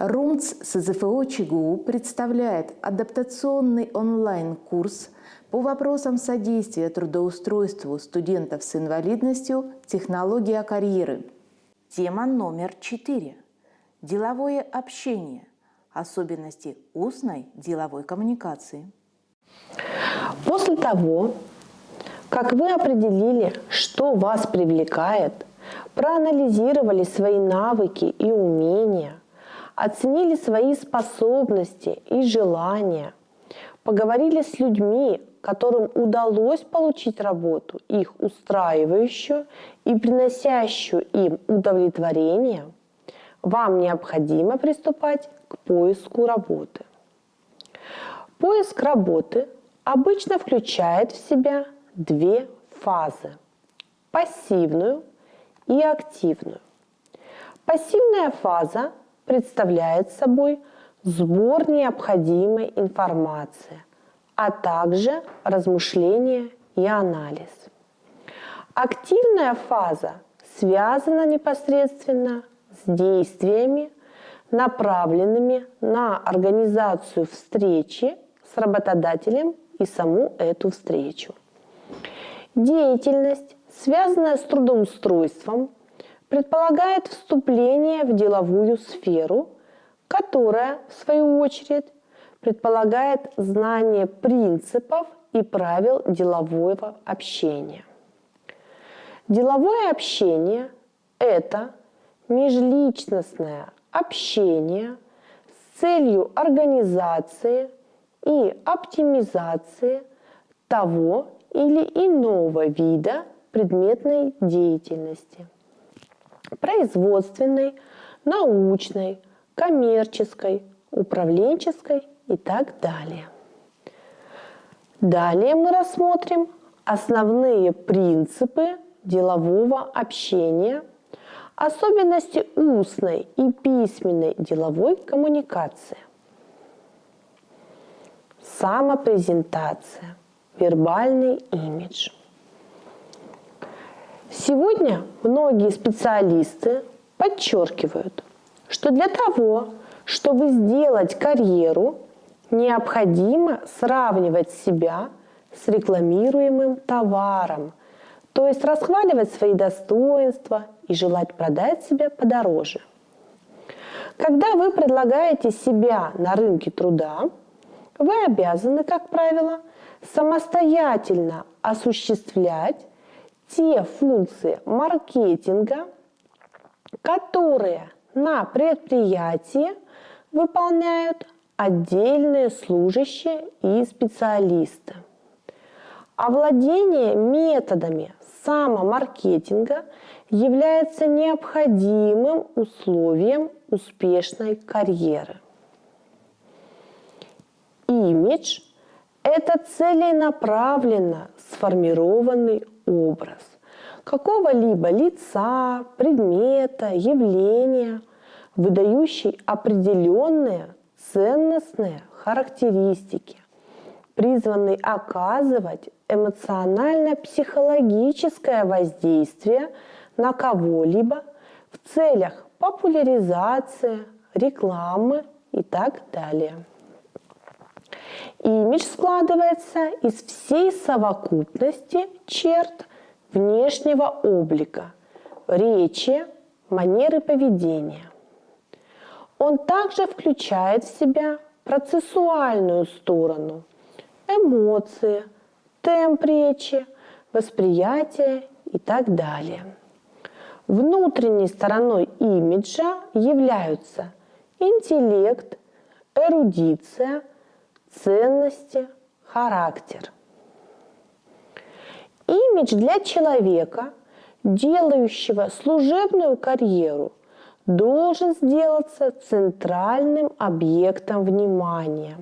РУМЦ СЗФО ЧГУ представляет адаптационный онлайн-курс по вопросам содействия трудоустройству студентов с инвалидностью «Технология карьеры». Тема номер четыре. Деловое общение. Особенности устной деловой коммуникации. После того, как вы определили, что вас привлекает, проанализировали свои навыки и умения, оценили свои способности и желания, поговорили с людьми, которым удалось получить работу, их устраивающую и приносящую им удовлетворение, вам необходимо приступать к поиску работы. Поиск работы обычно включает в себя две фазы – пассивную и активную. Пассивная фаза представляет собой сбор необходимой информации, а также размышления и анализ. Активная фаза связана непосредственно с действиями, направленными на организацию встречи с работодателем и саму эту встречу. Деятельность, связанная с трудоустройством, предполагает вступление в деловую сферу, которая, в свою очередь, предполагает знание принципов и правил делового общения. Деловое общение – это межличностное общение с целью организации и оптимизации того или иного вида предметной деятельности – производственной, научной, коммерческой, управленческой и так далее. Далее мы рассмотрим основные принципы делового общения, особенности устной и письменной деловой коммуникации. Самопрезентация, вербальный имидж. Сегодня многие специалисты подчеркивают, что для того, чтобы сделать карьеру, необходимо сравнивать себя с рекламируемым товаром, то есть расхваливать свои достоинства и желать продать себя подороже. Когда вы предлагаете себя на рынке труда, вы обязаны, как правило, самостоятельно осуществлять те функции маркетинга, которые на предприятии выполняют отдельные служащие и специалисты. Овладение методами самомаркетинга является необходимым условием успешной карьеры. Имидж – это целенаправленно сформированный образ какого-либо лица, предмета, явления, выдающий определенные ценностные характеристики, призванный оказывать эмоционально-психологическое воздействие на кого-либо в целях популяризации, рекламы и так далее. Имидж складывается из всей совокупности черт внешнего облика, речи, манеры поведения. Он также включает в себя процессуальную сторону, эмоции, темп речи, восприятие и так далее. Внутренней стороной имиджа являются интеллект, эрудиция, ценности, характер. Имидж для человека, делающего служебную карьеру, должен сделаться центральным объектом внимания.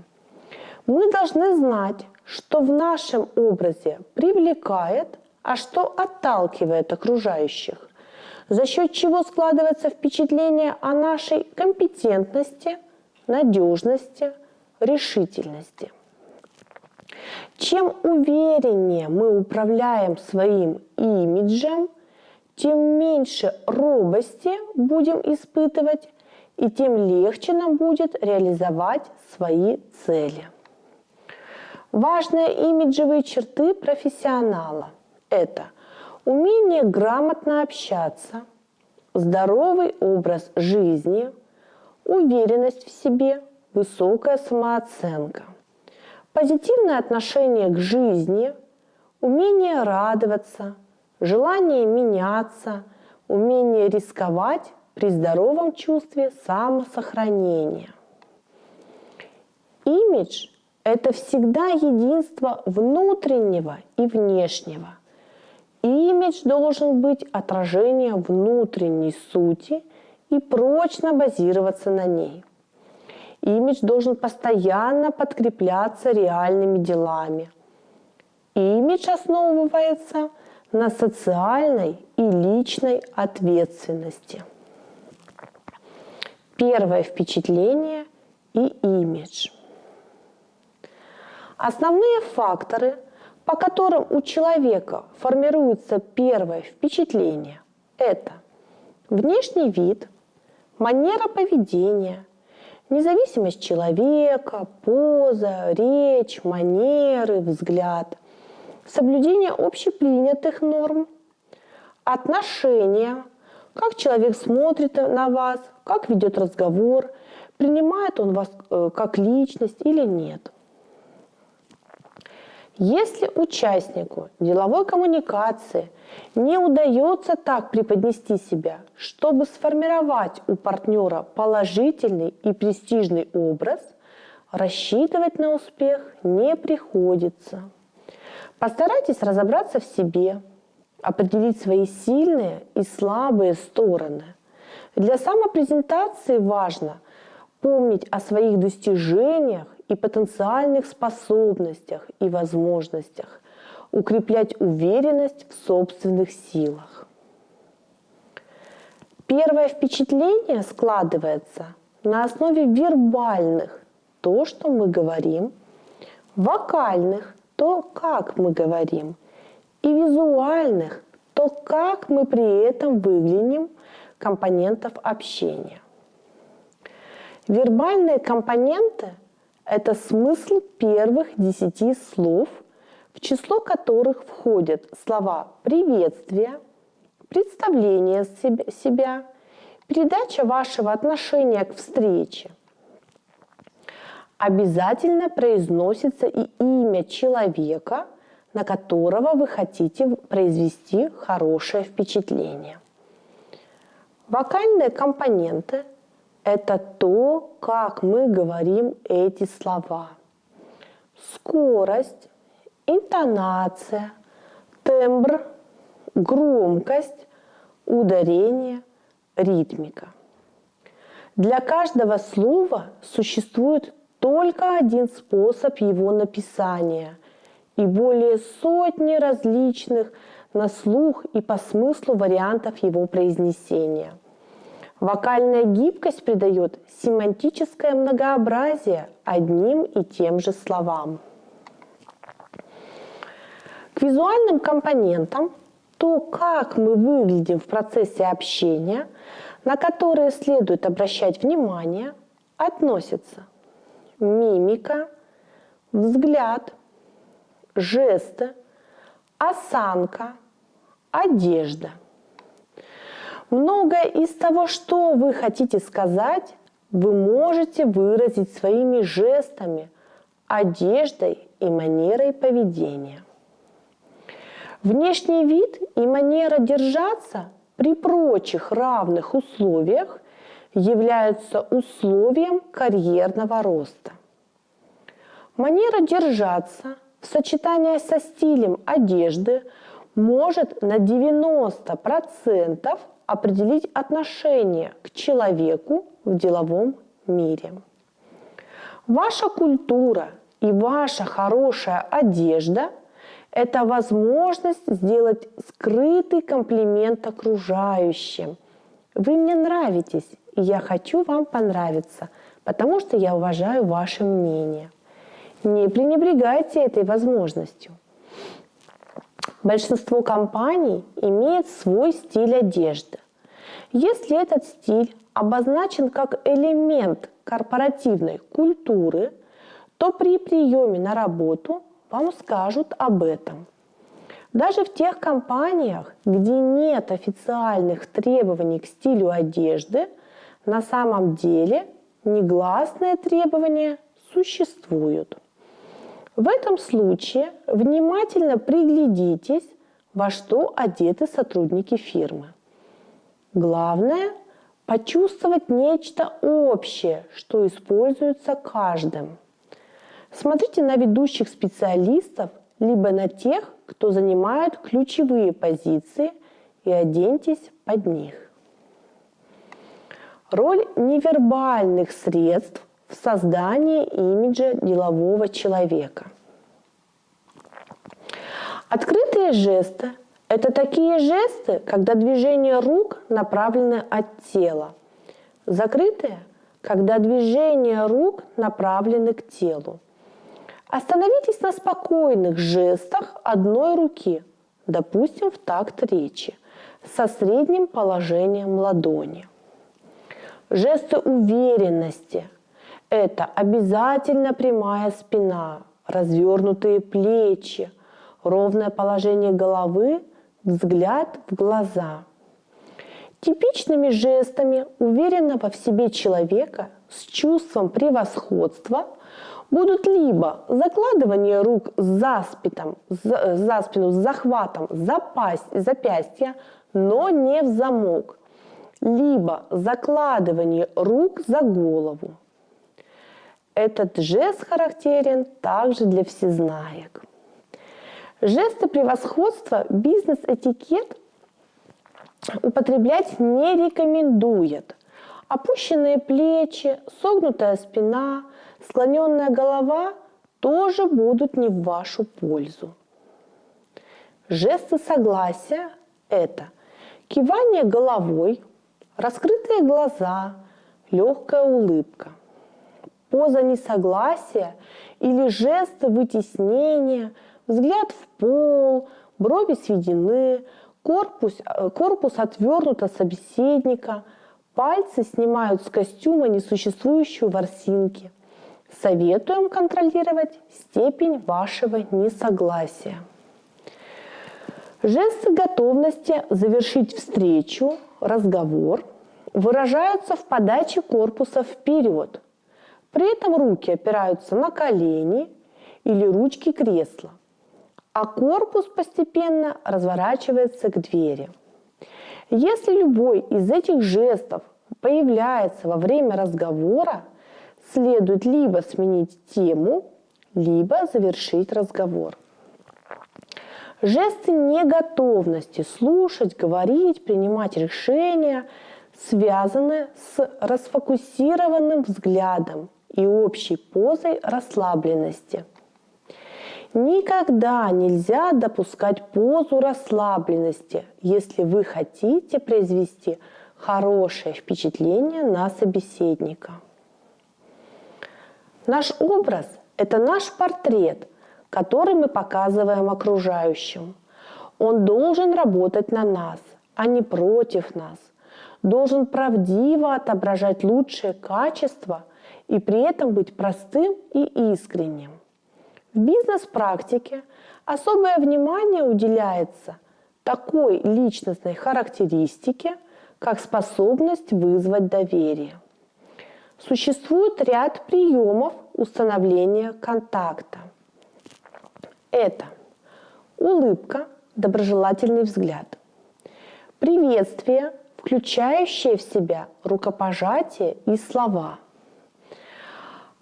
Мы должны знать, что в нашем образе привлекает, а что отталкивает окружающих, за счет чего складывается впечатление о нашей компетентности, надежности, решительности. Чем увереннее мы управляем своим имиджем, тем меньше робости будем испытывать и тем легче нам будет реализовать свои цели. Важные имиджевые черты профессионала – это умение грамотно общаться, здоровый образ жизни, уверенность в себе, высокая самооценка, позитивное отношение к жизни, умение радоваться, желание меняться, умение рисковать при здоровом чувстве самосохранения. Имидж – это всегда единство внутреннего и внешнего. Имидж должен быть отражением внутренней сути и прочно базироваться на ней. Имидж должен постоянно подкрепляться реальными делами. Имидж основывается на социальной и личной ответственности. Первое впечатление и имидж. Основные факторы, по которым у человека формируется первое впечатление, это внешний вид, манера поведения, независимость человека, поза, речь, манеры, взгляд, соблюдение общепринятых норм, отношения, как человек смотрит на вас, как ведет разговор, принимает он вас э, как личность или нет. Если участнику деловой коммуникации не удается так преподнести себя, чтобы сформировать у партнера положительный и престижный образ, рассчитывать на успех не приходится. Постарайтесь разобраться в себе, определить свои сильные и слабые стороны. Для самопрезентации важно помнить о своих достижениях и потенциальных способностях и возможностях, укреплять уверенность в собственных силах. Первое впечатление складывается на основе вербальных, то, что мы говорим, вокальных, то, как мы говорим – и визуальных, то как мы при этом выглядим компонентов общения. Вербальные компоненты – это смысл первых десяти слов, в число которых входят слова приветствия, представление себя, передача вашего отношения к встрече. Обязательно произносится и имя человека – на которого вы хотите произвести хорошее впечатление. Вокальные компоненты – это то, как мы говорим эти слова. Скорость, интонация, тембр, громкость, ударение, ритмика. Для каждого слова существует только один способ его написания – и более сотни различных на слух и по смыслу вариантов его произнесения. Вокальная гибкость придает семантическое многообразие одним и тем же словам. К визуальным компонентам то, как мы выглядим в процессе общения, на которые следует обращать внимание, относятся мимика, взгляд, жесты, осанка, одежда. Многое из того, что вы хотите сказать, вы можете выразить своими жестами, одеждой и манерой поведения. Внешний вид и манера держаться при прочих равных условиях являются условием карьерного роста. Манера держаться – в сочетании со стилем одежды может на 90% определить отношение к человеку в деловом мире. Ваша культура и ваша хорошая одежда – это возможность сделать скрытый комплимент окружающим. Вы мне нравитесь, и я хочу вам понравиться, потому что я уважаю ваше мнение. Не пренебрегайте этой возможностью. Большинство компаний имеет свой стиль одежды. Если этот стиль обозначен как элемент корпоративной культуры, то при приеме на работу вам скажут об этом. Даже в тех компаниях, где нет официальных требований к стилю одежды, на самом деле негласные требования существуют. В этом случае внимательно приглядитесь, во что одеты сотрудники фирмы. Главное – почувствовать нечто общее, что используется каждым. Смотрите на ведущих специалистов, либо на тех, кто занимает ключевые позиции, и оденьтесь под них. Роль невербальных средств в создании имиджа делового человека. Открытые жесты – это такие жесты, когда движения рук направлены от тела. Закрытые – когда движения рук направлены к телу. Остановитесь на спокойных жестах одной руки, допустим, в такт речи, со средним положением ладони. Жесты уверенности – это обязательно прямая спина, развернутые плечи, ровное положение головы, взгляд в глаза. Типичными жестами уверенного в себе человека с чувством превосходства будут либо закладывание рук за, спитом, за, за спину с захватом запасть, запястья, но не в замок, либо закладывание рук за голову. Этот жест характерен также для всезнаек. Жесты превосходства бизнес-этикет употреблять не рекомендует. Опущенные плечи, согнутая спина – склоненная голова тоже будут не в вашу пользу. Жесты согласия – это кивание головой, раскрытые глаза, легкая улыбка. Поза несогласия или жесты вытеснения, взгляд в пол, брови сведены, корпус, корпус отвернут от собеседника, пальцы снимают с костюма несуществующую ворсинки – Советуем контролировать степень вашего несогласия. Жесты готовности завершить встречу, разговор выражаются в подаче корпуса вперед. При этом руки опираются на колени или ручки кресла, а корпус постепенно разворачивается к двери. Если любой из этих жестов появляется во время разговора, следует либо сменить тему, либо завершить разговор. Жесты неготовности слушать, говорить, принимать решения связаны с расфокусированным взглядом и общей позой расслабленности. Никогда нельзя допускать позу расслабленности, если вы хотите произвести хорошее впечатление на собеседника. Наш образ – это наш портрет, который мы показываем окружающим. Он должен работать на нас, а не против нас. Должен правдиво отображать лучшие качества и при этом быть простым и искренним. В бизнес-практике особое внимание уделяется такой личностной характеристике, как способность вызвать доверие. Существует ряд приемов установления контакта. Это улыбка, доброжелательный взгляд, приветствие, включающее в себя рукопожатие и слова,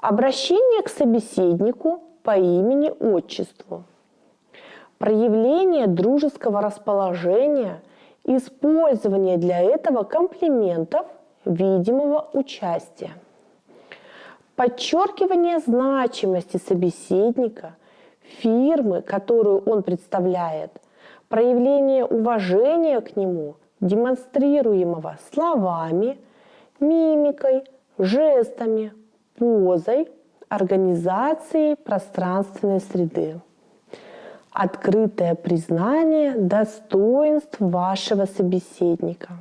обращение к собеседнику по имени-отчеству, проявление дружеского расположения, использование для этого комплиментов, видимого участия – подчеркивание значимости собеседника, фирмы, которую он представляет, проявление уважения к нему, демонстрируемого словами, мимикой, жестами, позой, организацией пространственной среды. Открытое признание достоинств вашего собеседника.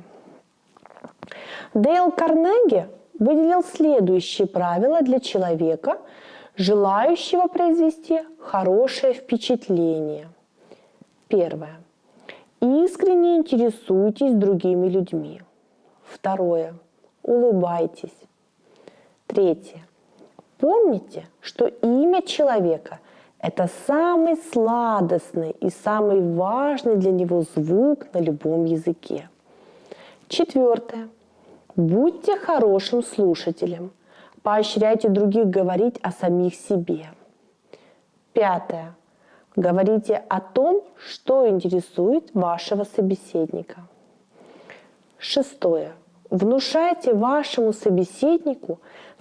Дейл Карнеги выделил следующие правила для человека, желающего произвести хорошее впечатление. Первое. Искренне интересуйтесь другими людьми. Второе. Улыбайтесь. Третье. Помните, что имя человека – это самый сладостный и самый важный для него звук на любом языке. Четвертое. Будьте хорошим слушателем. Поощряйте других говорить о самих себе. Пятое. Говорите о том, что интересует вашего собеседника. Шестое. Внушайте вашему собеседнику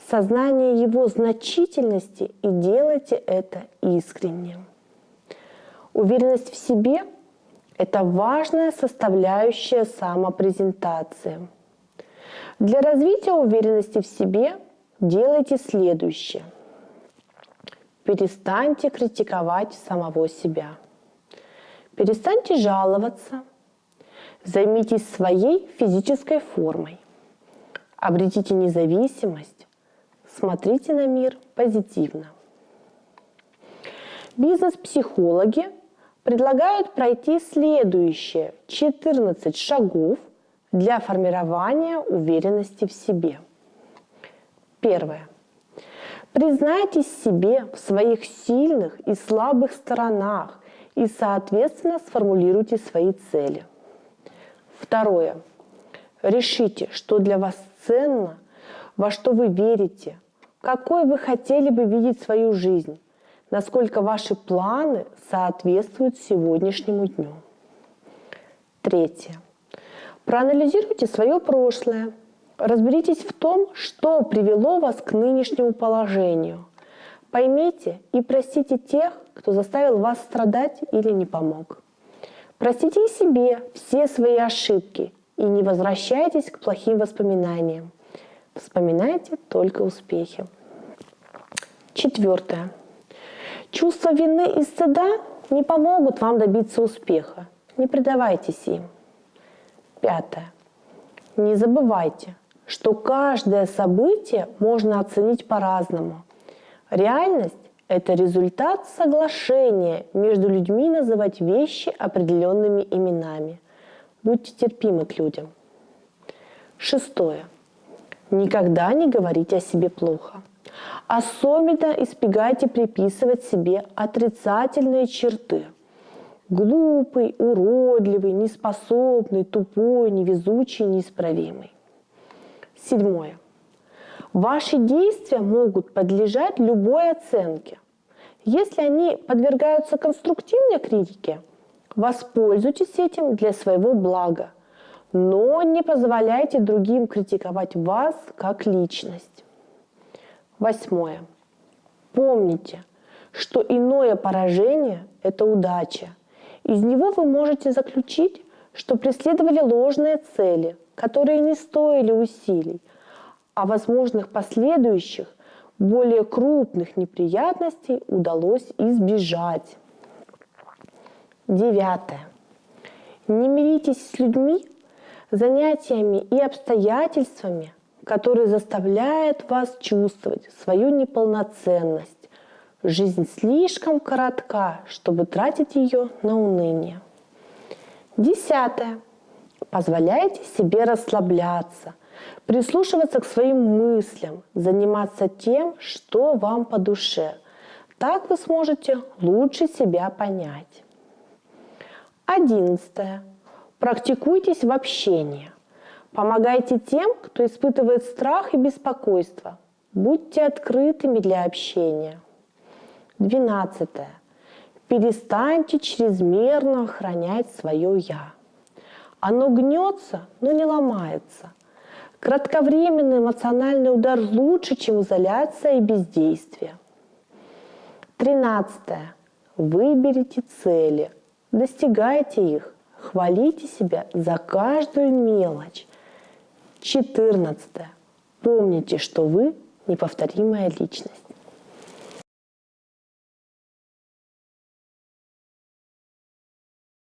сознание его значительности и делайте это искренне. Уверенность в себе – это важная составляющая самопрезентации. Для развития уверенности в себе делайте следующее. Перестаньте критиковать самого себя. Перестаньте жаловаться. Займитесь своей физической формой. Обретите независимость. Смотрите на мир позитивно. Бизнес-психологи предлагают пройти следующие 14 шагов для формирования уверенности в себе. Первое. Признайтесь себе в своих сильных и слабых сторонах и, соответственно, сформулируйте свои цели. Второе. Решите, что для вас ценно, во что вы верите, какой вы хотели бы видеть свою жизнь, насколько ваши планы соответствуют сегодняшнему дню. Третье. Проанализируйте свое прошлое, Разберитесь в том, что привело вас к нынешнему положению. Поймите и простите тех, кто заставил вас страдать или не помог. Простите себе все свои ошибки и не возвращайтесь к плохим воспоминаниям. Вспоминайте только успехи. Четвертое. Чувство вины и стыда не помогут вам добиться успеха. Не предавайтесь им. Пятое. Не забывайте, что каждое событие можно оценить по-разному. Реальность – это результат соглашения между людьми называть вещи определенными именами. Будьте терпимы к людям. Шестое. Никогда не говорите о себе плохо. Особенно избегайте приписывать себе отрицательные черты. Глупый, уродливый, неспособный, тупой, невезучий, неисправимый. Седьмое. Ваши действия могут подлежать любой оценке. Если они подвергаются конструктивной критике, воспользуйтесь этим для своего блага, но не позволяйте другим критиковать вас как личность. Восьмое. Помните, что иное поражение – это удача. Из него вы можете заключить, что преследовали ложные цели – которые не стоили усилий, а возможных последующих, более крупных неприятностей удалось избежать. Девятое. Не миритесь с людьми, занятиями и обстоятельствами, которые заставляют вас чувствовать свою неполноценность. Жизнь слишком коротка, чтобы тратить ее на уныние. Десятое. Позволяйте себе расслабляться, прислушиваться к своим мыслям, заниматься тем, что вам по душе. Так вы сможете лучше себя понять. Одиннадцатое. Практикуйтесь в общении. Помогайте тем, кто испытывает страх и беспокойство. Будьте открытыми для общения. Двенадцатое. Перестаньте чрезмерно охранять свое «я». Оно гнется, но не ломается. Кратковременный эмоциональный удар лучше, чем изоляция и бездействие. Тринадцатое. Выберите цели, достигайте их, хвалите себя за каждую мелочь. Четырнадцатое. Помните, что вы неповторимая личность.